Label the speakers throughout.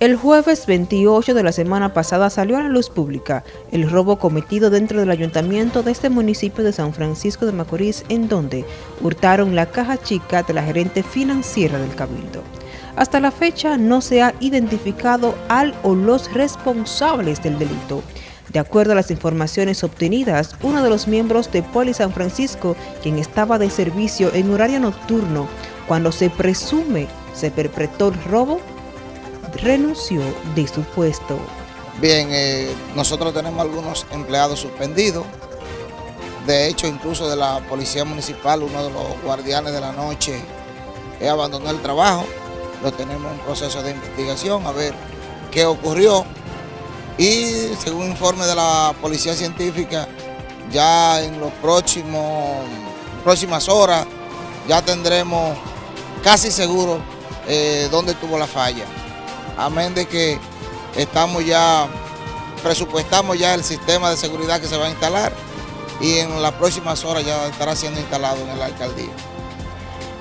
Speaker 1: El jueves 28 de la semana pasada salió a la luz pública el robo cometido dentro del ayuntamiento de este municipio de San Francisco de Macorís, en donde hurtaron la caja chica de la gerente financiera del Cabildo. Hasta la fecha no se ha identificado al o los responsables del delito. De acuerdo a las informaciones obtenidas, uno de los miembros de Poli San Francisco, quien estaba de servicio en horario nocturno, cuando se presume se perpetró el robo, renunció de su puesto.
Speaker 2: Bien, eh, nosotros tenemos algunos empleados suspendidos. De hecho, incluso de la Policía Municipal, uno de los guardianes de la noche abandonó el trabajo. Lo tenemos en proceso de investigación a ver qué ocurrió. Y según informe de la Policía Científica, ya en los próximos próximas horas ya tendremos casi seguro eh, dónde tuvo la falla amén de que estamos ya, presupuestamos ya el sistema de seguridad que se va a instalar y en las próximas horas ya estará siendo instalado en la alcaldía.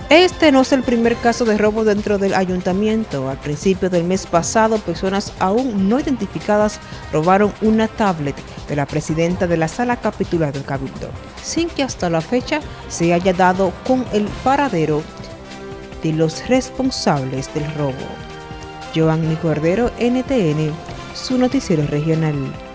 Speaker 1: Este no es el primer caso de robo dentro del ayuntamiento. Al principio del mes pasado, personas aún no identificadas robaron una tablet de la presidenta de la sala capitular del Cabildo, sin que hasta la fecha se haya dado con el paradero de los responsables del robo. Giovanni Cordero, NTN, su noticiero regional.